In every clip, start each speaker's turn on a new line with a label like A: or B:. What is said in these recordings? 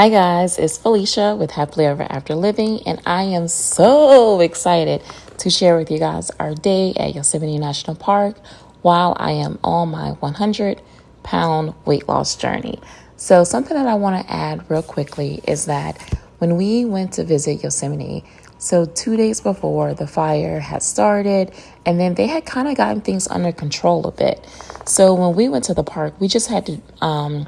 A: Hi guys, it's Felicia with Happily Ever After Living, and I am so excited to share with you guys our day at Yosemite National Park while I am on my 100 pound weight loss journey. So, something that I want to add real quickly is that when we went to visit Yosemite, so two days before the fire had started, and then they had kind of gotten things under control a bit. So, when we went to the park, we just had to um,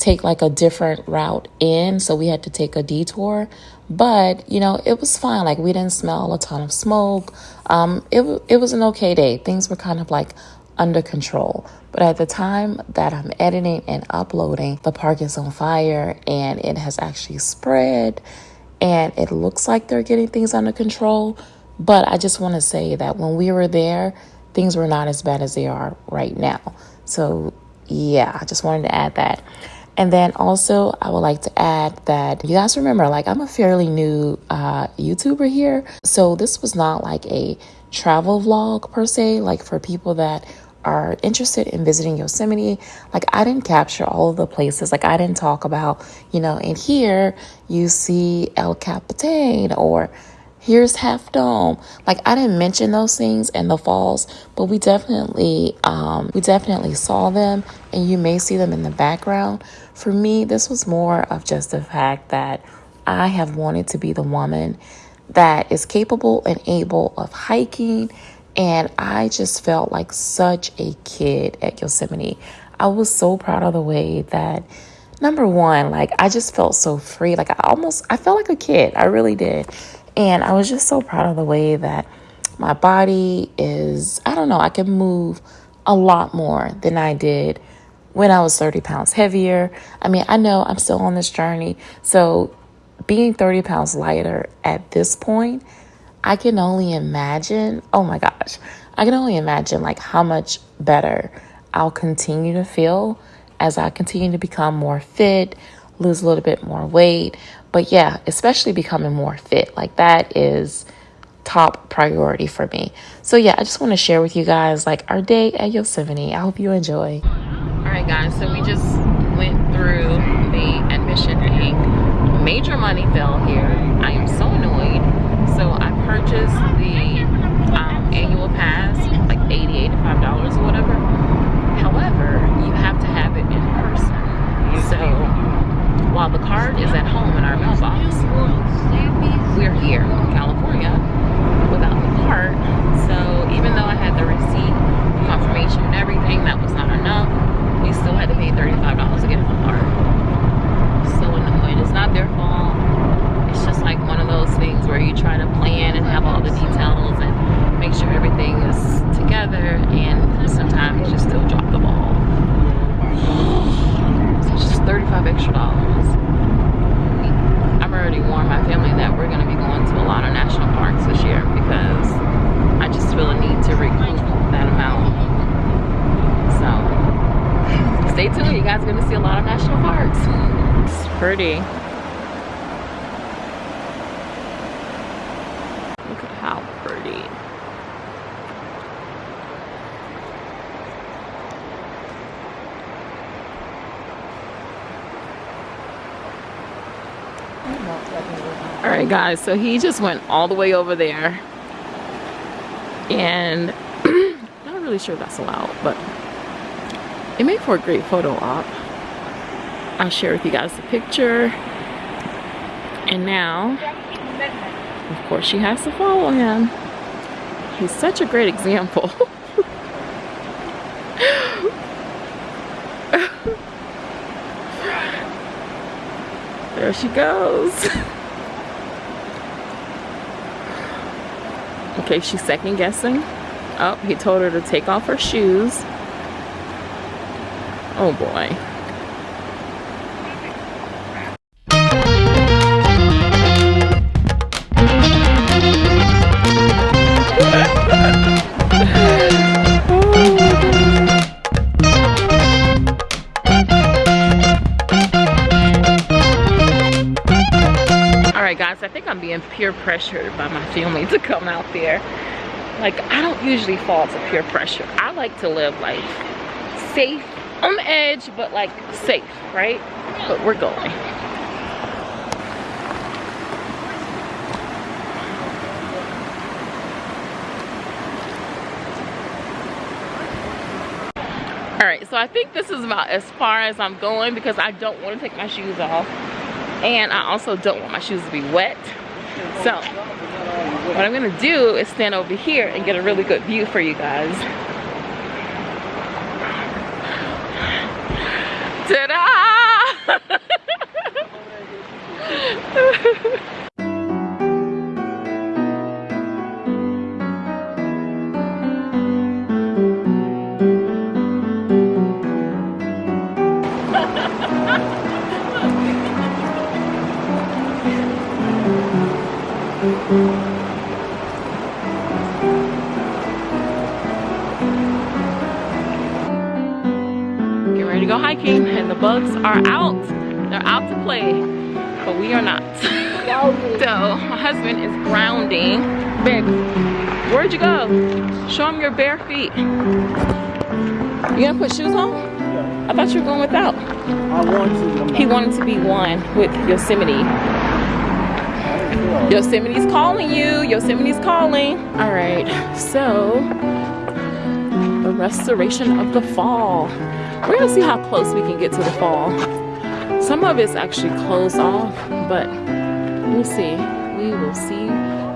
A: take like a different route in, so we had to take a detour. But you know, it was fine. Like we didn't smell a ton of smoke. Um, it it was an okay day. Things were kind of like under control. But at the time that I'm editing and uploading, the park is on fire and it has actually spread and it looks like they're getting things under control. But I just want to say that when we were there, things were not as bad as they are right now. So, yeah, I just wanted to add that. And then also, I would like to add that you guys remember, like, I'm a fairly new uh, YouTuber here. So, this was not like a travel vlog per se, like for people that are interested in visiting Yosemite. Like, I didn't capture all of the places. Like, I didn't talk about, you know, in here you see El Capitan or here's Half Dome. Like I didn't mention those things and the falls, but we definitely um, we definitely saw them, and you may see them in the background. For me, this was more of just the fact that I have wanted to be the woman that is capable and able of hiking. And I just felt like such a kid at Yosemite. I was so proud of the way that number one, like I just felt so free. Like I almost I felt like a kid. I really did. And I was just so proud of the way that my body is, I don't know, I can move a lot more than I did when I was 30 pounds heavier. I mean, I know I'm still on this journey. So being 30 pounds lighter at this point, I can only imagine, oh my gosh, I can only imagine like how much better I'll continue to feel as I continue to become more fit, lose a little bit more weight. But yeah, especially becoming more fit. Like that is top priority for me. So yeah, I just want to share with you guys like our day at Yosemite. I hope you enjoy. All right, guys. So we just went through the admission thing. Major money fell here. I am so annoyed. So I purchased the um, annual pass, like 80 $85 or whatever. However, you have to have it in person. So while the card is at home in our mailbox, we're here in California without the card. So even though I had the receipt, confirmation and everything, that was not enough. We still had to pay $35 to get the card. So annoying. It's not their fault. It's just like one of those things where you try to plan and have all the details and make sure everything is together and sometimes you just still drop the ball. So it's just 35 extra dollars. I've already warned my family that we're going to be going to a lot of national parks this year because I just feel a need to recoup that amount. So stay tuned. You guys are going to see a lot of national parks. It's pretty. Look at how pretty. all right guys so he just went all the way over there and not really sure that's allowed but it made for a great photo op I'll share with you guys the picture and now of course she has to follow him he's such a great example there she goes Okay, she's second guessing. Oh, he told her to take off her shoes. Oh boy. right guys i think i'm being peer pressured by my family to come out there. Like i don't usually fall to peer pressure. I like to live life safe. On the edge but like safe right? But we're going. All right, so I think this is about as far as I'm going because I don't want to take my shoes off. And I also don't want my shoes to be wet. So what I'm gonna do is stand over here and get a really good view for you guys. Ta-da! Get ready to go hiking and the bugs are out. They're out to play, but we are not. so my husband is grounding. Babe, where'd you go? Show him your bare feet. You gonna put shoes on?
B: Yeah.
A: I thought you were going without.
B: I want to.
A: He wanted to be one with Yosemite. Yosemite's calling you. Yosemite's calling. All right, so the restoration of the fall. We're gonna see how close we can get to the fall. Some of it's actually closed off, but we'll see. We will see.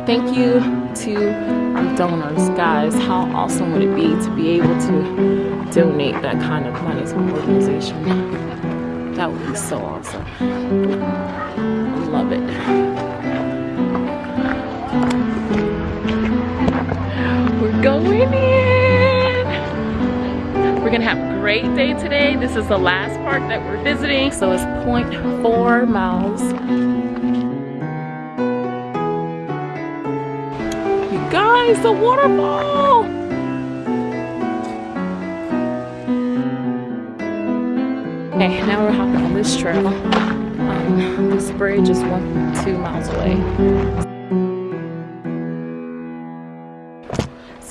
A: Thank you to our donors, guys. How awesome would it be to be able to donate that kind of money to an organization? That would be so awesome. Love it. Great day today. This is the last park that we're visiting. So it's 0.4 miles. You guys, the waterfall. Okay, now we're hopping on this trail. Um, this bridge is one, two miles away.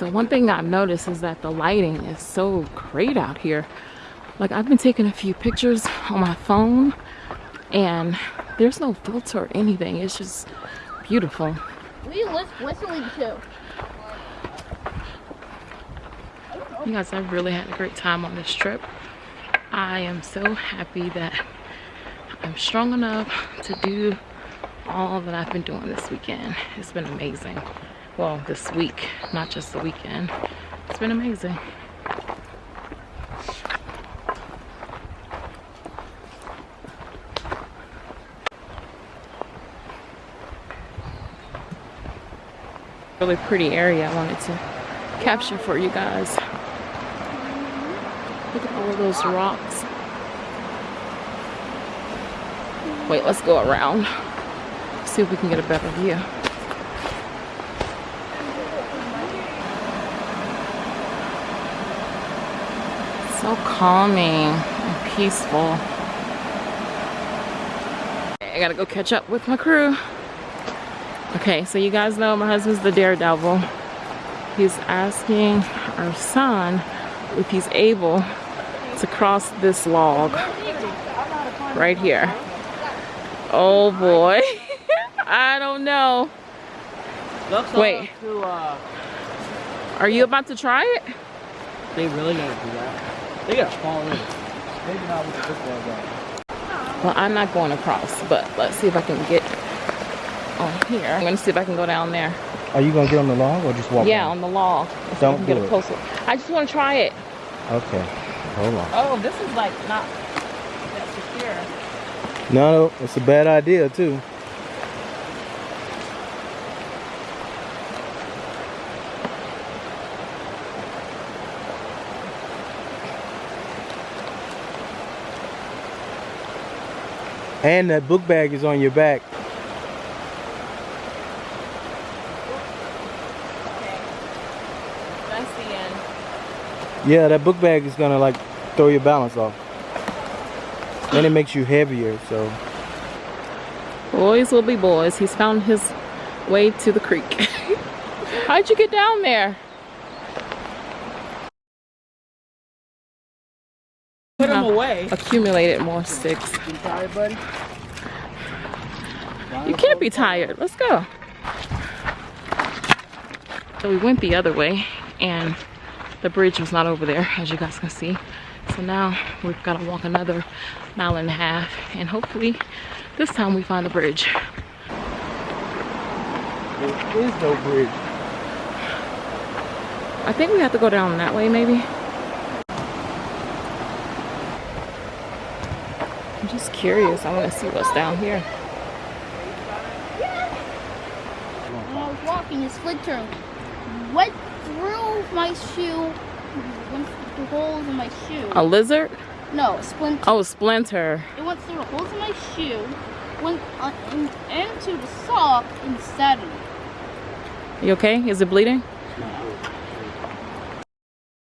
A: So one thing I've noticed is that the lighting is so great out here. Like I've been taking a few pictures on my phone and there's no filter or anything. It's just beautiful.
C: We was whistling too.
A: You guys, I've really had a great time on this trip. I am so happy that I'm strong enough to do all that I've been doing this weekend. It's been amazing. Well, this week, not just the weekend. It's been amazing. Really pretty area I wanted to capture for you guys. Look at all those rocks. Wait, let's go around. See if we can get a better view. So calming and peaceful. I gotta go catch up with my crew. Okay, so you guys know my husband's the daredevil. He's asking our son if he's able to cross this log right here. Oh boy. I don't know. Wait.
B: uh,
A: Are you about to try it?
B: they really gotta do that. They gotta fall in. Maybe not with the football guy.
A: Well, I'm not going across, but let's see if I can get on here. I'm gonna see if I can go down there.
B: Are you gonna get on the log or just walk?
A: Yeah, on the log. Let's see if I
B: Don't
A: can get
B: do
A: a
B: it.
A: closer. I just want to try it.
B: Okay. Hold on.
A: Oh, this is like not that secure.
B: No, no, it's a bad idea too. And that book bag is on your back.
A: That's the end.
B: Yeah, that book bag is gonna like throw your balance off. And it makes you heavier, so
A: Boys will be boys. He's found his way to the creek. How'd you get down there?
B: put them
A: Huh.
B: Away.
A: Accumulated more sticks.
B: You tired, buddy?
A: You can't be tired. Let's go. So we went the other way and the bridge was not over there as you guys can see. So now we've got to walk another mile and a half and hopefully this time we find the bridge.
B: There is no bridge.
A: I think we have to go down that way maybe. Just curious. I want to see what's down here.
C: When I was walking, his splinter went through my shoe, went through the holes in my shoe.
A: A lizard?
C: No, a splinter.
A: Oh, a splinter.
C: It went through the holes in my shoe, went on, in, into the sock instead of me.
A: You okay? Is it bleeding?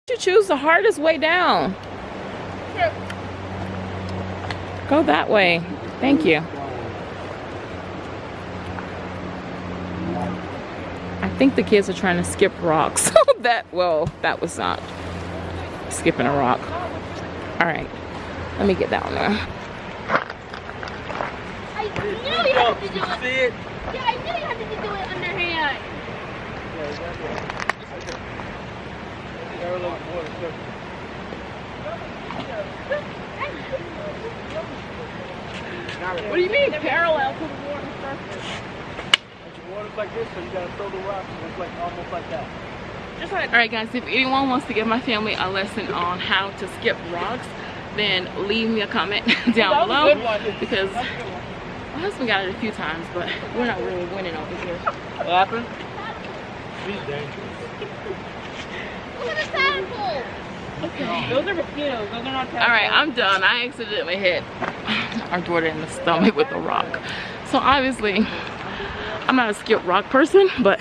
A: You choose the hardest way down.
C: Sure.
A: Go that way. Thank you. I think the kids are trying to skip rocks. Oh, that, well, that was not skipping a rock. All right, let me get down there.
C: I knew you had to do it.
B: See it?
C: Yeah, I knew you had to do it underhand.
A: What do you mean parallel to the water surface?
B: Water's like this, so you gotta throw the rock. It's like almost like that.
A: Just like, all right guys, if anyone wants to give my family a lesson on how to skip rocks, then leave me a comment down below because my husband got it a few times, but we're not really winning over here.
B: What happened? She's dangerous.
C: Look at the tadpole.
A: Those are mosquitoes. Those are not All right, I'm done. I accidentally hit our daughter in the stomach with a rock. So obviously, I'm not a skip rock person, but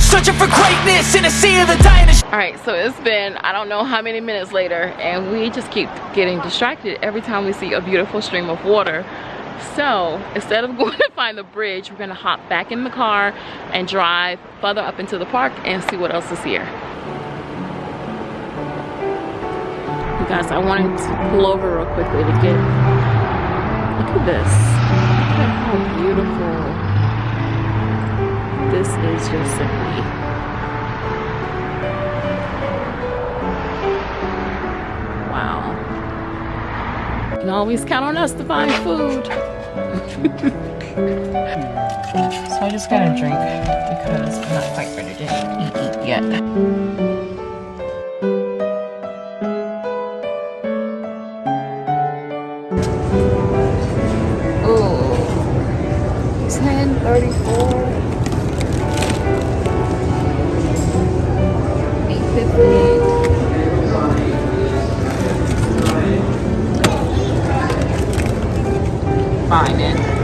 D: Searching for greatness in a sea of the dying.
A: All right. So it's been I don't know how many minutes later, and we just keep getting distracted every time we see a beautiful stream of water. So instead of going to find the bridge, we're gonna hop back in the car and drive further up into the park and see what else is here. You guys, I wanted to pull over real quickly to get, look at this. Look at how beautiful. This is just simply You can always count on us to find food. so I just got a drink because I'm not quite ready to eat, eat yet. Ooh. 1034 858 Fine it.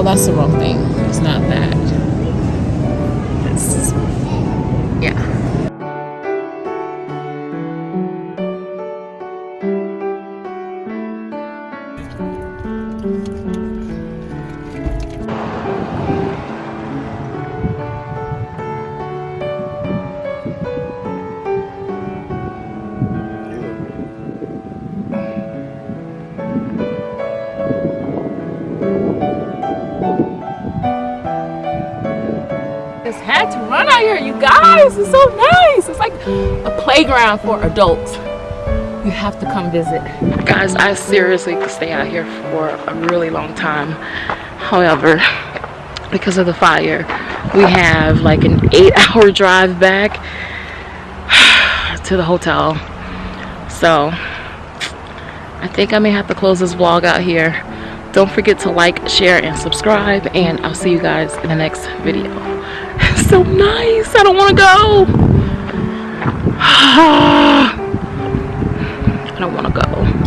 A: Oh, that's the wrong thing. It's not that. To run out here, you guys. It's so nice. It's like a playground for adults. You have to come visit. Guys, I seriously could stay out here for a really long time. However, because of the fire, we have like an eight hour drive back to the hotel. So I think I may have to close this vlog out here. Don't forget to like, share, and subscribe. And I'll see you guys in the next video. So nice. I don't want to go. I don't want to go.